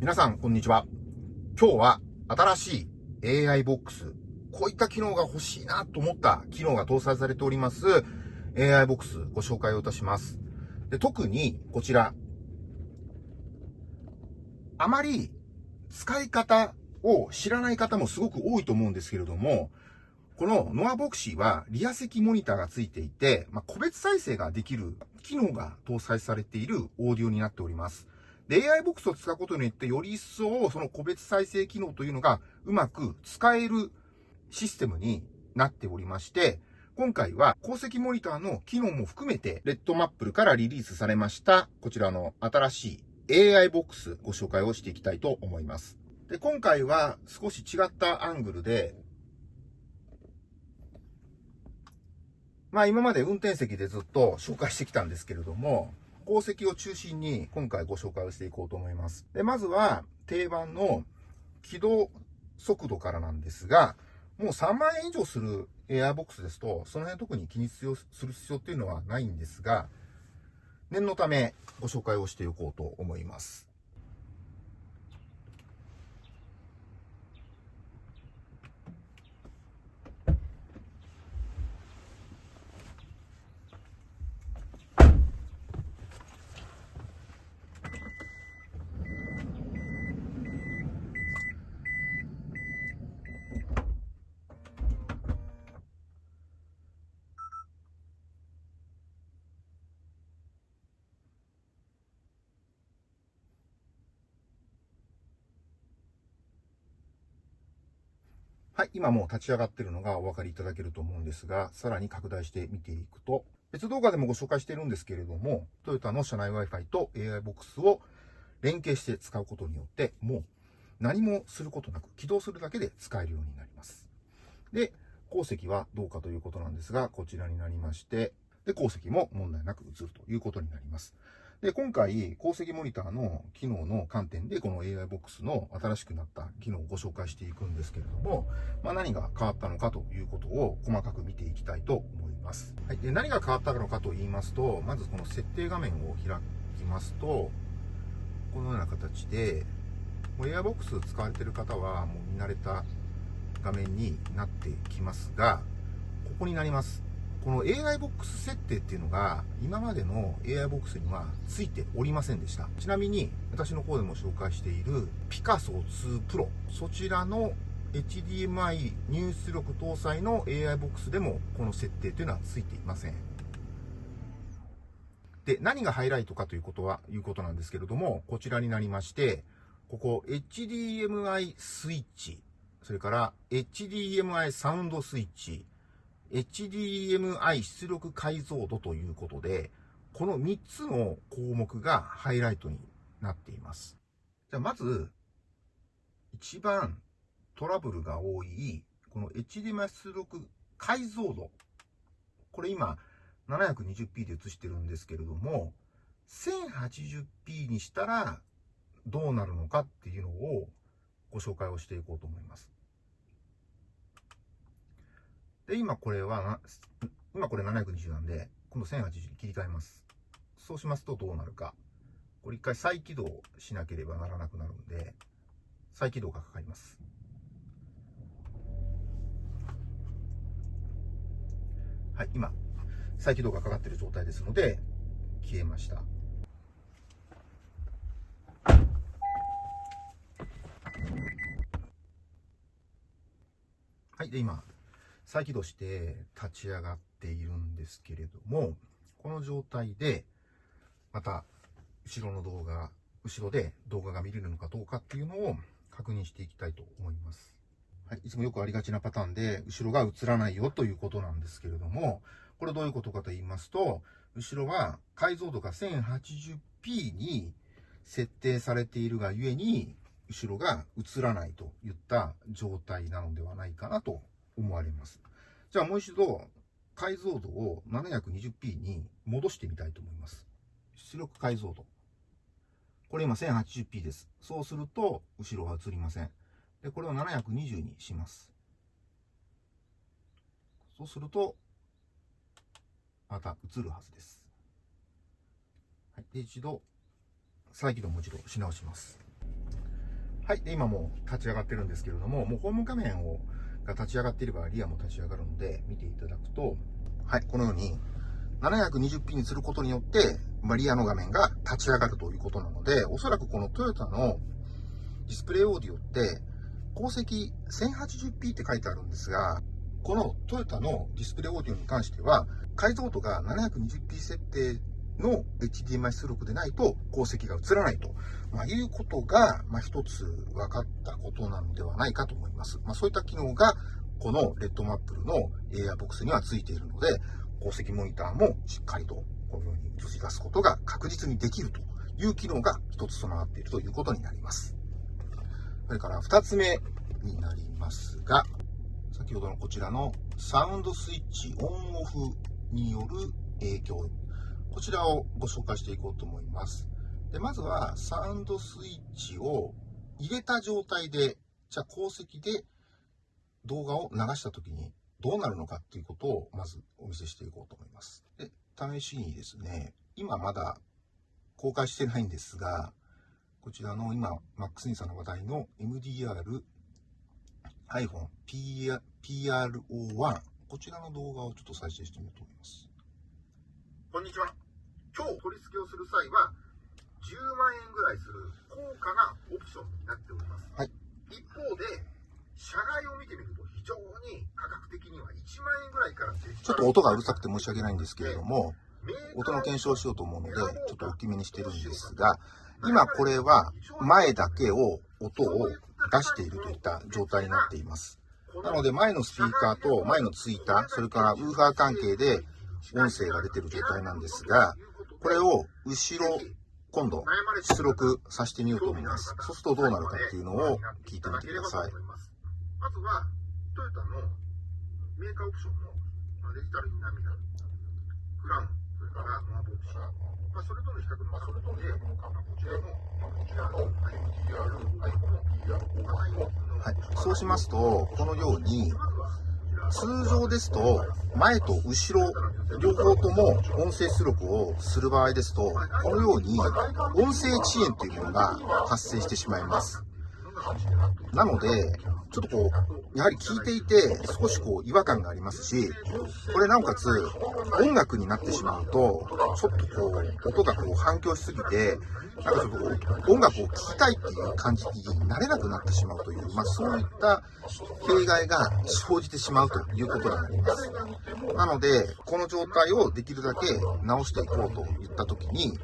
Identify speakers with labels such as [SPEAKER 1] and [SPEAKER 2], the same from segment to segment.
[SPEAKER 1] 皆さん、こんにちは。今日は新しい AI ボックス、こういった機能が欲しいなと思った機能が搭載されております AI ボックスご紹介をいたします。で特にこちら、あまり使い方を知らない方もすごく多いと思うんですけれども、このノアボクシーはリア席モニターがついていて、まあ、個別再生ができる機能が搭載されているオーディオになっております。AI ボックスを使うことによって、より一層その個別再生機能というのがうまく使えるシステムになっておりまして、今回は鉱石モニターの機能も含めて、レッドマップルからリリースされました、こちらの新しい AI ボックスご紹介をしていきたいと思います。で、今回は少し違ったアングルで、まあ今まで運転席でずっと紹介してきたんですけれども、鉱石を中心に今回ご紹介をしていこうと思います。で、まずは定番の起動速度からなんですが、もう3万円以上するエアボックスですと、その辺特に気にする必要っていうのはないんですが、念のためご紹介をしておこうと思います。はい、今もう立ち上がってるのがお分かりいただけると思うんですが、さらに拡大して見ていくと、別動画でもご紹介してるんですけれども、トヨタの車内 Wi-Fi と AI ボックスを連携して使うことによって、もう何もすることなく起動するだけで使えるようになります。で、鉱石はどうかということなんですが、こちらになりまして、で、鉱石も問題なく映るということになります。で、今回、鉱石モニターの機能の観点で、この AI ボックスの新しくなった機能をご紹介していくんですけれども、まあ、何が変わったのかということを細かく見ていきたいと思います。はい。で、何が変わったのかと言いますと、まずこの設定画面を開きますと、このような形で、もう AI ボックス使われている方はもう見慣れた画面になってきますが、ここになります。この AI ボックス設定っていうのが、今までの AI ボックスにはついておりませんでした。ちなみに、私の方でも紹介しているピカソ2 Pro、そちらの HDMI 入出力搭載の AI ボックスでも、この設定というのはついていません。で、何がハイライトかということは、いうことなんですけれども、こちらになりまして、ここ HDMI スイッチ、それから HDMI サウンドスイッチ、HDMI 出力解像度ということで、この3つの項目がハイライトになっています。じゃあまず、一番トラブルが多い、この HDMI 出力解像度。これ今 720p で映してるんですけれども、1080p にしたらどうなるのかっていうのをご紹介をしていこうと思います。で、今これは、今これ720なんで、今度1080に切り替えます。そうしますとどうなるか。これ一回再起動しなければならなくなるんで、再起動がかかります。はい、今、再起動がかかっている状態ですので、消えました。はい、で、今、再起動して立ち上がっているんですけれども、この状態で、また、後ろの動画、後ろで動画が見れるのかどうかっていうのを確認していきたいと思います。はい、いつもよくありがちなパターンで、後ろが映らないよということなんですけれども、これどういうことかと言いますと、後ろは解像度が 1080p に設定されているがゆえに、後ろが映らないといった状態なのではないかなと思われます。じゃあもう一度、解像度を 720p に戻してみたいと思います。出力解像度。これ今 1080p です。そうすると、後ろは映りません。で、これを720にします。そうすると、また映るはずです。はい、で、一度、再起動もう一度し直します。はい。で、今もう立ち上がってるんですけれども、もうホーム画面をが立ち上がっていればリアも立ち上がるので、見ていただくと、はい、このように、720p にすることによって、まあ、リアの画面が立ち上がるということなので、おそらくこのトヨタのディスプレイオーディオって、光石 1080p って書いてあるんですが、このトヨタのディスプレイオーディオに関しては、解像度が 720p 設定の HDMI 出力でないと光石が映らないと、まあ、いうことが、まあ、一つ分かったことなのではないかと思います。まあ、そういった機能が、このレッドマップルの AirBox にはついているので、光石モニターもしっかりとこのように映し出すことが確実にできるという機能が一つ備わっているということになります。それから二つ目になりますが、先ほどのこちらのサウンドスイッチオンオフによる影響こちらをご紹介していこうと思います。でまずは、サウンドスイッチを入れた状態で、じゃあ鉱石で動画を流したときにどうなるのかっていうことをまずお見せしていこうと思います。で、試しにですね、今まだ公開してないんですが、こちらの今、マックスニーさんの話題の MDR iPhone PRO1 こちらの動画をちょっと再生してみようと思います。こんにちは。今日取り付けをする際は10万円ぐらいする高価なオプションになっております、はい、一方で車外を見てみると非常に価格的には1万円ぐらいからちょっと音がうるさくて申し訳ないんですけれども音の検証をしようと思うのでちょっと大きめにしてるんですが今これは前だけを音を出しているといった状態になっています。なので前のスピーカーと前のツイーターそれからウーファー関係で音声が出てる状態なんですがこれを後ろ、今度、出力させてみようと思います。そうするとどうなるかっていうのを聞いてみてください。まずは、トヨタのメーカーオプションのデジタルインナーミラー、クラウン、それからノアボクシー、まあ、それとの比較の観点で、こちらの、こちらの IPR、はい、そうしますと、このように、通常ですと、前と後ろ、両方とも音声出力をする場合ですと、このように音声遅延というものが発生してしまいます。なので、ちょっとこう、やはり聞いていて少しこう違和感がありますし、これなおかつ音楽になってしまうと、ちょっとこう、音がこう反響しすぎて、なんかちょっとこう、音楽を聴きたいっていう感じになれなくなってしまうという、まあそういった弊害が生じてしまうということになります。なので、この状態をできるだけ直していこうといったときに、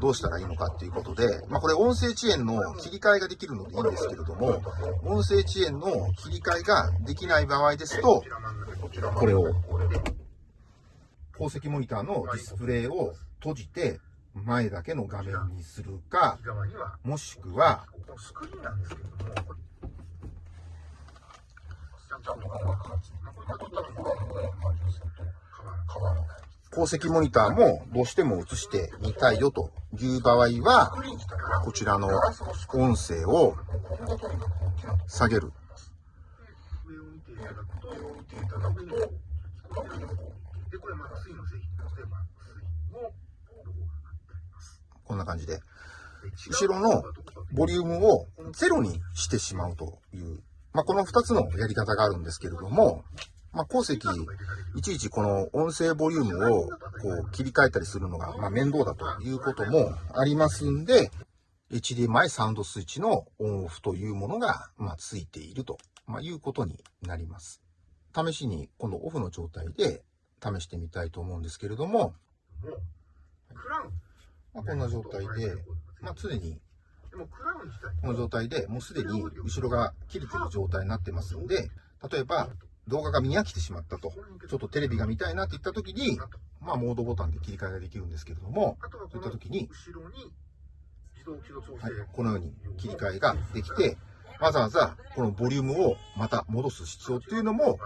[SPEAKER 1] どうしたらいいのかっていうことで、まあ、これ音声遅延の切り替えができるのでいいんですけれども、音声遅延の切り替えができない場合ですと、これを、宝石モニターのディスプレイを閉じて、前だけの画面にするか、もしくは、スクリーンなんですけれども、ちゃんとこれが撮ったら変わらない。鉱石モニターもどうしても映してみたいよという場合は、こちらの音声を下げる。こんな感じで、後ろのボリュームをゼロにしてしまうという、まあ、この2つのやり方があるんですけれども、まあ、鉱石、いちいちこの音声ボリュームをこう切り替えたりするのが、ま、面倒だということもありますんで、HDMI サウンドスイッチのオンオフというものが、ま、ついていると、ま、いうことになります。試しにこのオフの状態で試してみたいと思うんですけれども、まあ、こんな状態で、まあ、常にこの状態でもうすでに後ろが切れてる状態になってますので、例えば動画が見飽きてしまったと、ちょっとテレビが見たいなって言った時に、まあ、モードボタンで切り替えができるんですけれども、そういった時に、はい、このように切り替えができて、わざわざこのボリュームをまた戻す必要っていうのも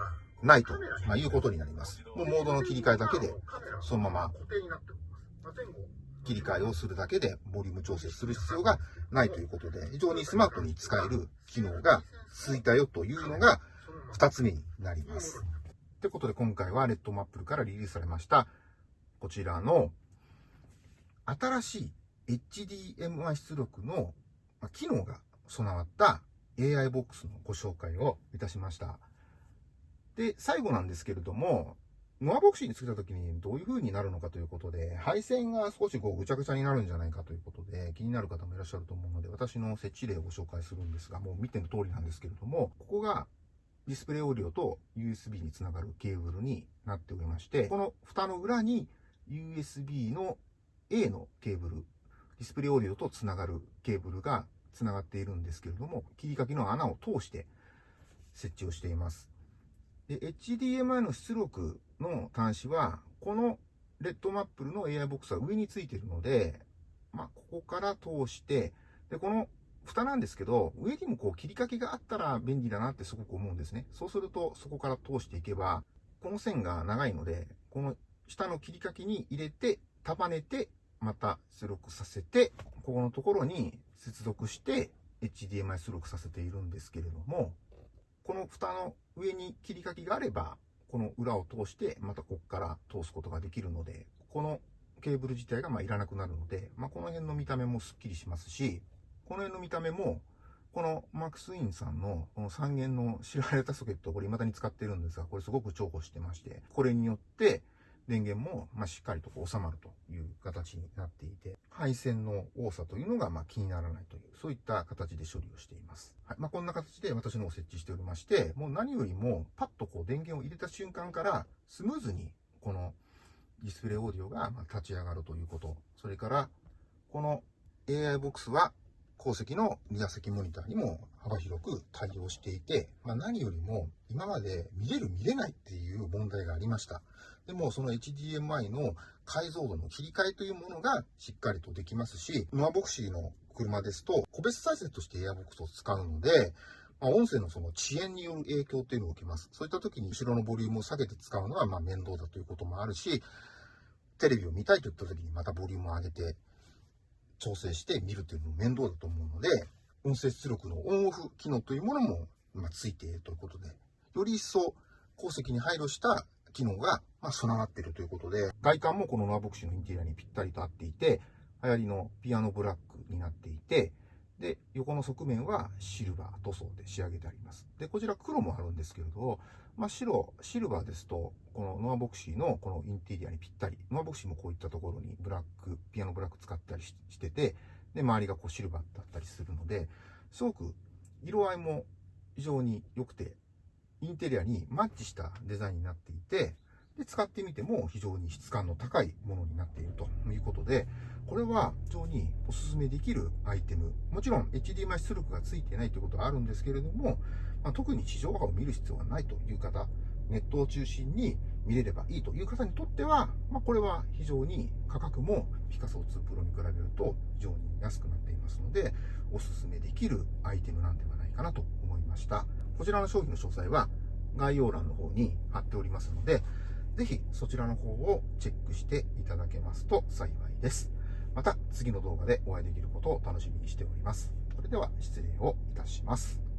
[SPEAKER 1] ないと、まあ、いうことになります。もうモードの切り替えだけで、そのまま切り替えをするだけでボリューム調整する必要がないということで、非常にスマートに使える機能がついたよというのが、2つ目になります。ということで今回はレッドマップルからリリースされましたこちらの新しい HDMI 出力の機能が備わった AI ボックスのご紹介をいたしました。で、最後なんですけれども、ノアボクシーにつけた時にどういう風になるのかということで、配線が少しこうぐちゃぐちゃになるんじゃないかということで、気になる方もいらっしゃると思うので、私の設置例をご紹介するんですが、もう見ての通りなんですけれども、ここがディスプレイオーディオと USB につながるケーブルになっておりまして、この蓋の裏に USB の A のケーブル、ディスプレイオーディオとつながるケーブルがつながっているんですけれども、切り欠きの穴を通して設置をしています。で、HDMI の出力の端子は、このレッドマップルの AI ボックスは上についているので、まあ、ここから通して、で、この蓋なんですけど、上にもこう切り欠きがあったら便利だなってすごく思うんですね。そうすると、そこから通していけば、この線が長いので、この下の切り欠きに入れて、束ねて、また出力させて、ここのところに接続して、HDMI 出力させているんですけれども、この蓋の上に切り欠きがあれば、この裏を通して、またここから通すことができるので、このケーブル自体がまあいらなくなるので、まあ、この辺の見た目もスッキリしますし、この辺の見た目も、このマックスインさんのこの3弦の知られたソケット、これ未だに使ってるんですが、これすごく重宝してまして、これによって電源もましっかりとこう収まるという形になっていて、配線の多さというのがま気にならないという、そういった形で処理をしています。はい。まあ、こんな形で私のを設置しておりまして、もう何よりもパッとこう電源を入れた瞬間からスムーズにこのディスプレイオーディオがま立ち上がるということ。それから、この AI ボックスは後席の2座席モニターにも幅広く対応していて、まあ、何よりも今まで見れる見れないっていう問題がありました。でもその HDMI の解像度の切り替えというものがしっかりとできますし、ノアボクシーの車ですと個別再生としてエアボックスを使うので、まあ、音声のその遅延による影響っていうのを受けます。そういった時に後ろのボリュームを下げて使うのはま面倒だということもあるし、テレビを見たいといった時にまたボリュームを上げて調整して見るというのも面倒だと思うので、音声出力のオンオフ機能というものも、まついているということで、より一層鉱石に配慮した機能が、ま備わっているということで、外観もこのノアボクシーのインテリアにぴったりと合っていて、流行りのピアノブラックになっていて、で、横の側面はシルバー塗装で仕上げてあります。で、こちら黒もあるんですけれど、まあ、白、シルバーですと、このノアボクシーのこのインテリアにぴったり。ノアボクシーもこういったところにブラック、ピアノブラック使ったりしてて、で、周りがこうシルバーだったりするので、すごく色合いも非常に良くて、インテリアにマッチしたデザインになっていて、で、使ってみても非常に質感の高いものになっているということで、これは非常にお勧めできるアイテム。もちろん HDMI 出力がついてないということはあるんですけれども、まあ、特に地上波を見る必要がないという方、ネットを中心に見れればいいという方にとっては、まあ、これは非常に価格もピカソ2プロに比べると非常に安くなっていますので、お勧めできるアイテムなんではないかなと思いました。こちらの商品の詳細は概要欄の方に貼っておりますので、ぜひそちらの方をチェックしていただけますと幸いです。また次の動画でお会いできることを楽しみにしております。それでは失礼をいたします。